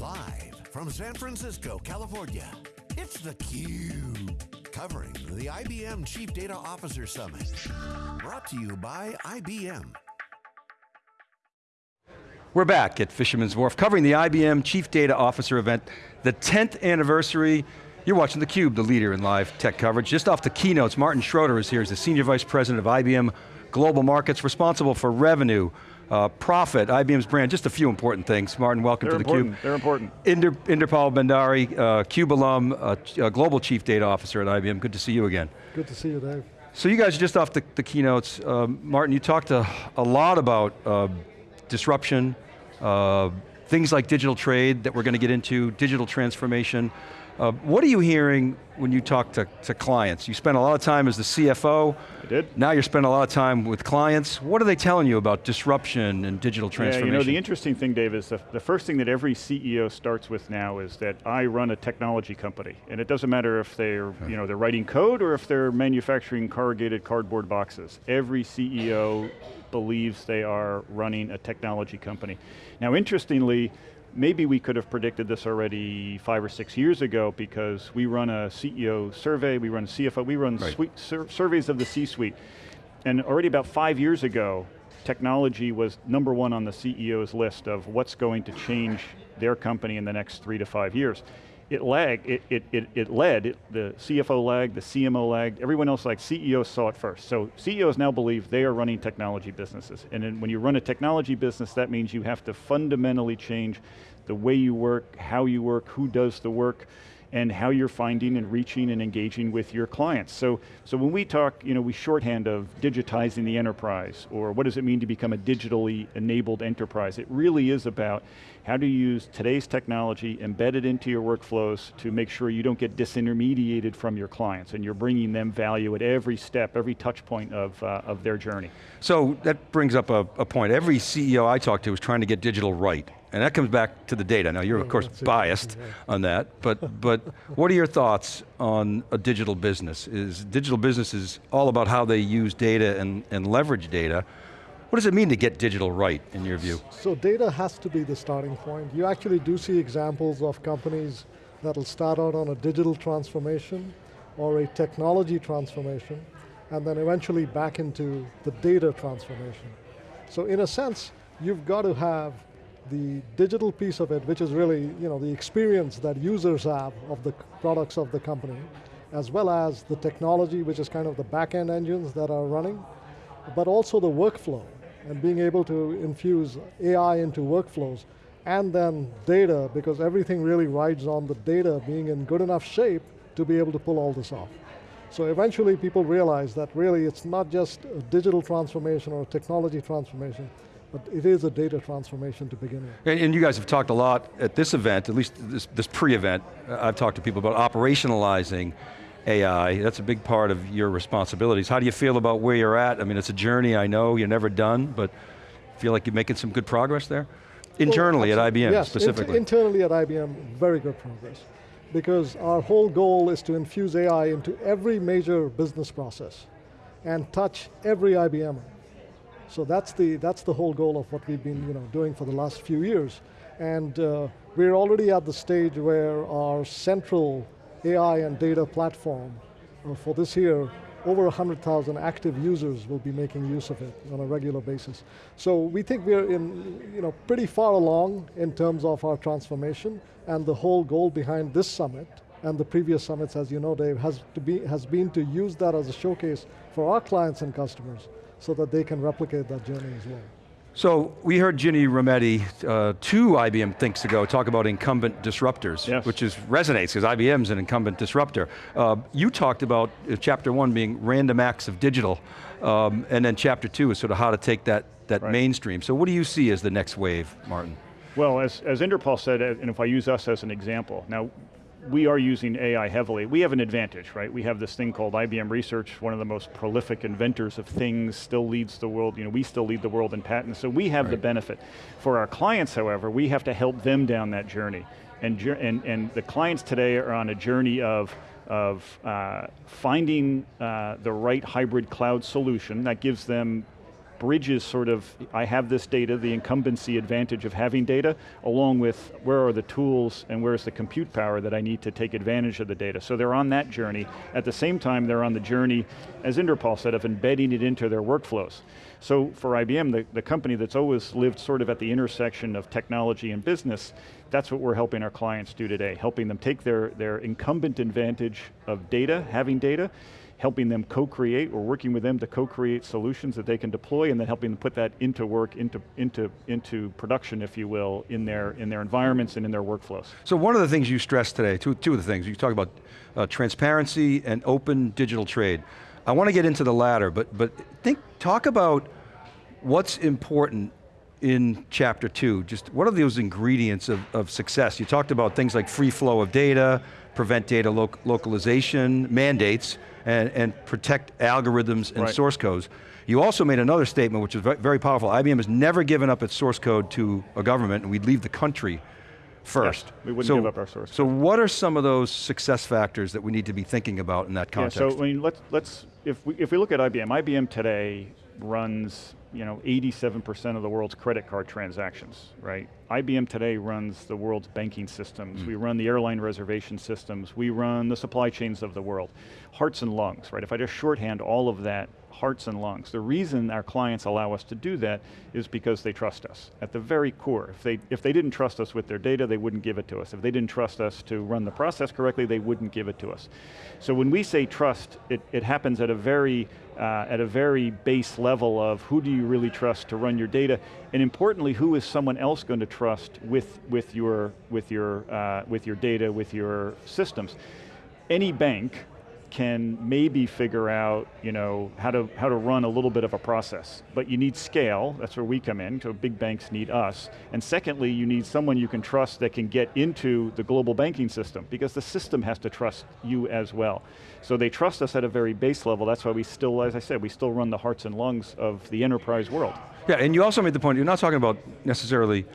Live from San Francisco, California, it's theCUBE. Covering the IBM Chief Data Officer Summit. Brought to you by IBM. We're back at Fisherman's Wharf, covering the IBM Chief Data Officer event, the 10th anniversary. You're watching theCUBE, the leader in live tech coverage. Just off the keynotes, Martin Schroeter is here, he's the Senior Vice President of IBM Global Markets, responsible for revenue, uh, profit, IBM's brand, just a few important things. Martin, welcome They're to important. theCUBE. They're important. Inder, Inderpal Bhandari, uh, CUBE alum, uh, uh, Global Chief Data Officer at IBM. Good to see you again. Good to see you, Dave. So you guys are just off the, the keynotes, um, Martin, you talked a, a lot about uh, disruption, uh, things like digital trade that we're going to get into, digital transformation. Uh, what are you hearing when you talk to, to clients? You spend a lot of time as the CFO. I did. Now you're spending a lot of time with clients. What are they telling you about disruption and digital transformation? Yeah, you know, the interesting thing, Dave, is the, the first thing that every CEO starts with now is that I run a technology company. And it doesn't matter if they're, you know, they're writing code or if they're manufacturing corrugated cardboard boxes. Every CEO believes they are running a technology company. Now, interestingly, maybe we could have predicted this already five or six years ago because we run a CEO survey, we run a CFO, we run right. suite, sur surveys of the C-suite. And already about five years ago, technology was number one on the CEO's list of what's going to change their company in the next three to five years. It lagged, it, it, it, it led, it, the CFO lagged, the CMO lagged, everyone else lagged, CEOs saw it first. So CEOs now believe they are running technology businesses. And when you run a technology business, that means you have to fundamentally change the way you work, how you work, who does the work, and how you're finding and reaching and engaging with your clients. So, so when we talk, you know, we shorthand of digitizing the enterprise, or what does it mean to become a digitally enabled enterprise, it really is about how to use today's technology, embedded into your workflows to make sure you don't get disintermediated from your clients, and you're bringing them value at every step, every touch point of, uh, of their journey. So that brings up a, a point. Every CEO I talk to is trying to get digital right. And that comes back to the data. Now you're of course that's biased on that, but, but what are your thoughts on a digital business? Is digital business is all about how they use data and, and leverage data. What does it mean to get digital right, in your view? So data has to be the starting point. You actually do see examples of companies that'll start out on a digital transformation or a technology transformation, and then eventually back into the data transformation. So in a sense, you've got to have the digital piece of it, which is really you know, the experience that users have of the products of the company, as well as the technology, which is kind of the back-end engines that are running, but also the workflow, and being able to infuse AI into workflows, and then data, because everything really rides on the data being in good enough shape to be able to pull all this off. So eventually people realize that really it's not just a digital transformation or a technology transformation, but it is a data transformation to begin with. And, and you guys have talked a lot at this event, at least this, this pre-event, uh, I've talked to people about operationalizing AI. That's a big part of your responsibilities. How do you feel about where you're at? I mean, it's a journey, I know, you're never done, but feel like you're making some good progress there? Internally Well, at IBM, yes, specifically. int- internally at IBM, very good progress. Because our whole goal is to infuse AI into every major business process and touch every IBMer. So that's the, that's the whole goal of what we've been you know, doing for the last few years. And uh, we're already at the stage where our central AI and data platform uh, for this year, over 100,000 active users will be making use of it on a regular basis. So we think we're in, you know, pretty far along in terms of our transformation and the whole goal behind this summit and the previous summits, as you know, Dave, has, to be, has been to use that as a showcase for our clients and customers so that they can replicate that journey as well. So we heard Ginny Rometty, uh, two IBM thinks ago, talk about incumbent disruptors, Yes. which is resonates because IBM's an incumbent disruptor. Uh, you talked about uh, chapter one being random acts of digital, um, and then chapter two is sort of how to take that, that Right. mainstream. So what do you see as the next wave, Martin? Well, as, as Inderpal said, and if I use us as an example, now we are using AI heavily. We have an advantage, right? We have this thing called IBM Research, one of the most prolific inventors of things, still leads the world, you know, we still lead the world in patents, so we have the benefit. For our clients, however, we have to help them down that journey. And, and, and the clients today are on a journey of, of uh, finding uh, the right hybrid cloud solution that gives them bridges sort of, I have this data, the incumbency advantage of having data, along with where are the tools and where's the compute power that I need to take advantage of the data. So they're on that journey. At the same time, they're on the journey, as Inderpal said, of embedding it into their workflows. So for IBM, the, the company that's always lived sort of at the intersection of technology and business, that's what we're helping our clients do today, helping them take their, their incumbent advantage of data, having data, helping them co-create, or working with them to co-create solutions that they can deploy, and then helping them put that into work, into, into, into production, if you will, in their, in their environments and in their workflows. So one of the things you stressed today, two, two of the things, you talk about uh, transparency and open digital trade. I want to get into the latter, but, but think, talk about what's important in chapter two, just what are those ingredients of, of success? You talked about things like free flow of data, prevent data lo localization, mandates, and, and protect algorithms and right. source codes. You also made another statement which is very powerful. IBM has never given up its source code to a government and we'd leave the country first. Yes, we wouldn't so, give up our source. So what are some of those success factors that we need to be thinking about in that context? Yeah, so I mean, let's, let's if, we, if we look at IBM, IBM today runs you know, 87% of the world's credit card transactions, right? IBM today runs the world's banking systems. Mm. We run the airline reservation systems. We run the supply chains of the world. Hearts and lungs, right? If I just shorthand all of that, hearts and lungs. The reason our clients allow us to do that is because they trust us. At the very core, if they, if they didn't trust us with their data, they wouldn't give it to us. If they didn't trust us to run the process correctly, they wouldn't give it to us. So when we say trust, it, it happens at a very uh, at a very base level of who do you really trust to run your data, and importantly, who is someone else going to trust with, with, your, with, your, uh, with your data, with your systems. Any bank can maybe figure out you know, how, to, how to run a little bit of a process. But you need scale, that's where we come in, so big banks need us. And secondly, you need someone you can trust that can get into the global banking system, because the system has to trust you as well. So they trust us at a very base level, that's why we still, as I said, we still run the hearts and lungs of the enterprise world. Yeah, and you also made the point, you're not talking about necessarily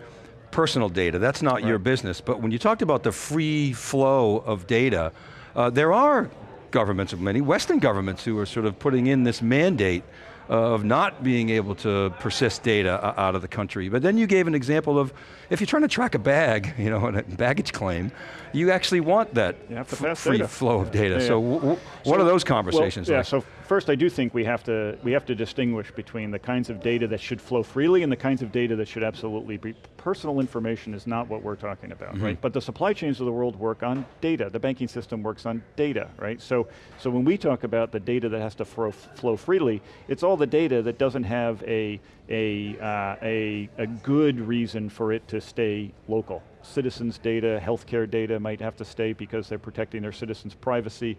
personal data, that's not right. your business, but when you talked about the free flow of data, uh, there are governments, of many Western governments who are sort of putting in this mandate of not being able to persist data out of the country. But then you gave an example of, if you're trying to track a bag, you know, a baggage claim, you actually want that free data. flow of data. Yeah, yeah. So, what so, are those conversations well, yeah, like? So first I do think we have, to, we have to distinguish between the kinds of data that should flow freely and the kinds of data that should absolutely be, personal information is not what we're talking about, mm -hmm. right? But the supply chains of the world work on data, the banking system works on data, right? So, so when we talk about the data that has to flow, flow freely, it's all the data that doesn't have a, a, uh, a, a good reason for it to stay local, citizens' data, healthcare data might have to stay because they're protecting their citizens' privacy.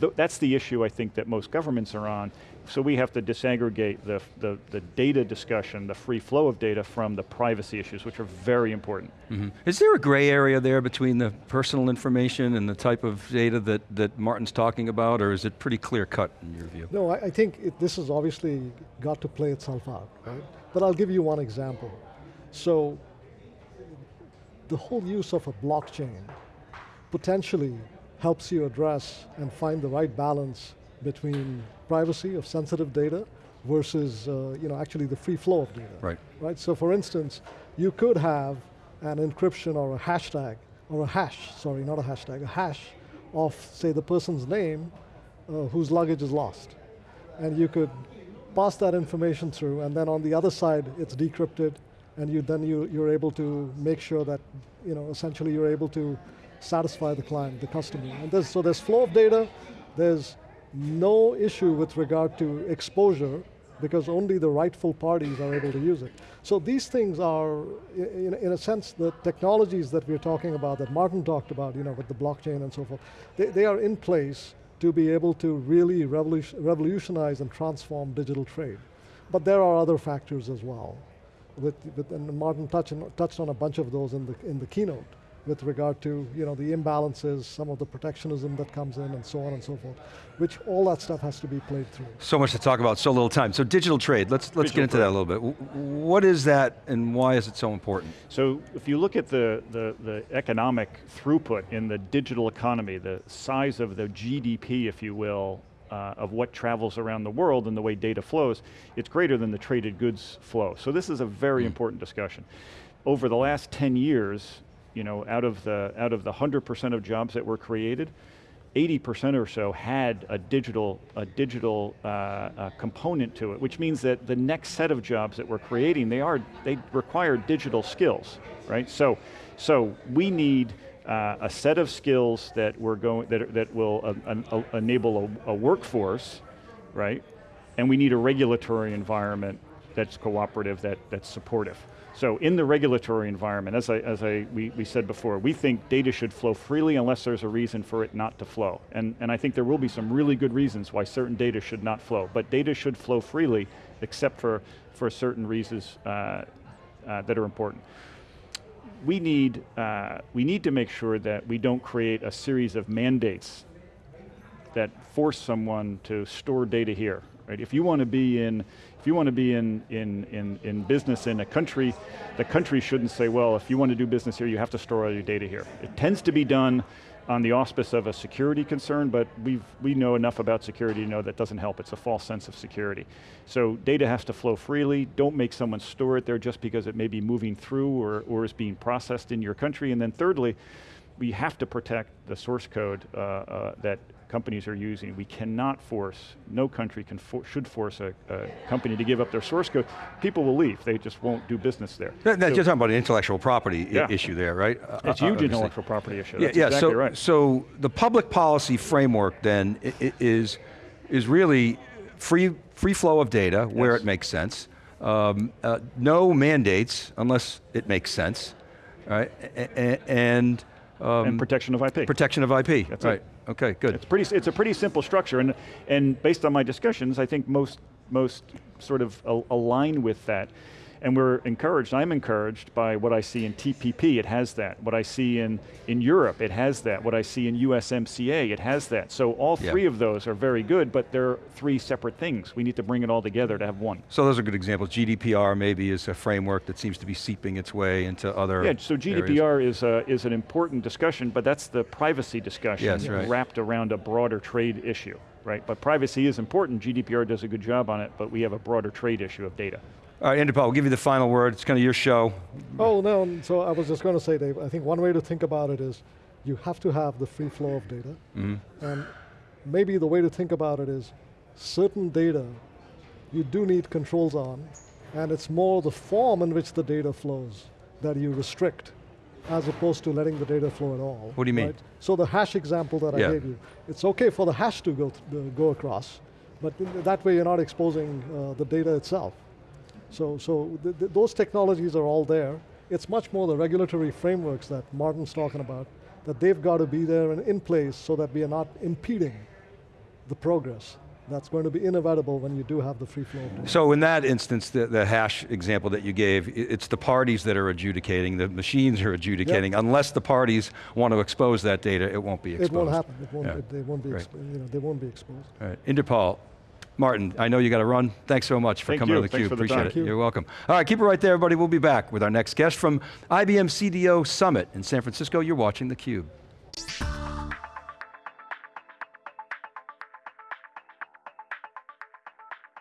Th that's the issue I think that most governments are on. So we have to disaggregate the, the, the, data discussion, the free flow of data from the privacy issues, which are very important. Mm -hmm. Is there a gray area there between the personal information and the type of data that, that Martin's talking about, or is it pretty clear cut in your view? No, I, I think it, this has obviously got to play itself out, right? But I'll give you one example. So the whole use of a blockchain potentially helps you address and find the right balance between privacy of sensitive data versus uh, you know, actually the free flow of data. Right. right. So for instance, you could have an encryption or a hashtag, or a hash, sorry, not a hashtag, a hash of, say, the person's name uh, whose luggage is lost. And you could pass that information through, and then on the other side, it's decrypted, and you then you, you're able to make sure that, you know, essentially you're able to satisfy the client, the customer. And there's, so there's flow of data, there's no issue with regard to exposure because only the rightful parties are able to use it. So these things are, in, in a sense, the technologies that we're talking about, that Martin talked about, you know, with the blockchain and so forth, they, they are in place to be able to really revolutionize and transform digital trade. But there are other factors as well with, with and Martin touched on, touched on a bunch of those in the, in the keynote with regard to you know, the imbalances, some of the protectionism that comes in and so on and so forth, which all that stuff has to be played through. So much to talk about, so little time. So digital trade, let's, let's get into trade. that a little bit. What is that and why is it so important? So if you look at the, the, the economic throughput in the digital economy, the size of the GDP, if you will, uh, of what travels around the world and the way data flows, it's greater than the traded goods flow. So this is a very Mm. important discussion. Over the last 10 years, you know, out of the out of the 100% of jobs that were created, 80% or so had a digital, a digital uh, uh, component to it, which means that the next set of jobs that we're creating, they are, they require digital skills, right? So, so we need uh, a set of skills that we're going, that, that will uh, enable a, a workforce, right? And we need a regulatory environment that's cooperative, that, that's supportive. So in the regulatory environment, as I, as I we, we said before, we think data should flow freely unless there's a reason for it not to flow. And, and I think there will be some really good reasons why certain data should not flow, but data should flow freely except for, for certain reasons uh, uh, that are important. We need, uh, we need to make sure that we don't create a series of mandates that force someone to store data here. Right? If you want to be in, if you want to be in, in, in, in business in a country, the country shouldn't say, well, if you want to do business here, you have to store all your data here. It tends to be done on the auspice of a security concern, but we've, we know enough about security to know that doesn't help. It's a false sense of security. So data has to flow freely. Don't make someone store it there just because it may be moving through or, or is being processed in your country. And then thirdly, we have to protect the source code uh, uh, that companies are using. We cannot force, no country can for, should force a, a, company to give up their source code. People will leave, they just won't do business there. That, so, you're talking about an intellectual property Yeah. issue there, right? it's Uh, huge obviously. intellectual property issue, Yeah, that's yeah, exactly so, right. so the public policy framework then is, is really free, free flow of data where Yes. it makes sense. Um, uh, no mandates unless it makes sense, right? A- and um, and protection of IP. protection of IP, That's it. Okay, good. It's pretty. It's a pretty simple structure, and and based on my discussions, I think most most sort of al- align with that. And we're encouraged, I'm encouraged by what I see in TPP, it has that. What I see in, in Europe, it has that. What I see in USMCA, it has that. So all Yeah. three of those are very good, but they're three separate things. We need to bring it all together to have one. So those are good examples. GDPR maybe is a framework that seems to be seeping its way into other Yeah, so areas. GDPR is, a, is an important discussion, but that's the privacy discussion Yes, right. wrapped around a broader trade issue, right? But privacy is important, GDPR does a good job on it, but we have a broader trade issue of data. All right, Inderpal, we'll give you the final word. It's kind of your show. Oh no, so I was just going to say, Dave, I think one way to think about it is you have to have the free flow of data. And maybe the way to think about it is certain data you do need controls on, and it's more the form in which the data flows that you restrict as opposed to letting the data flow at all. What do you mean? right? So the hash example that Yeah. I gave you, it's okay for the hash to go, th- go across, but th- that way you're not exposing uh, the data itself. So, so th th those technologies are all there. It's much more the regulatory frameworks that Martin's talking about, that they've got to be there and in place so that we are not impeding the progress that's going to be inevitable when you do have the free flow. So in that instance, the, the hash example that you gave, it's the parties that are adjudicating, the machines are adjudicating. Unless the parties want to expose that data, it won't be exposed. It won't happen. It won't, Yeah. it, they won't be, Right. you know, they won't be exposed. All right, Inderpal, Martin, I know you got to run. Thanks so much for Thank coming you. to Thanks theCUBE, the appreciate time. it. You. You're welcome. All right, keep it right there, everybody. We'll be back with our next guest from IBM CDO Summit in San Francisco. You're watching theCUBE.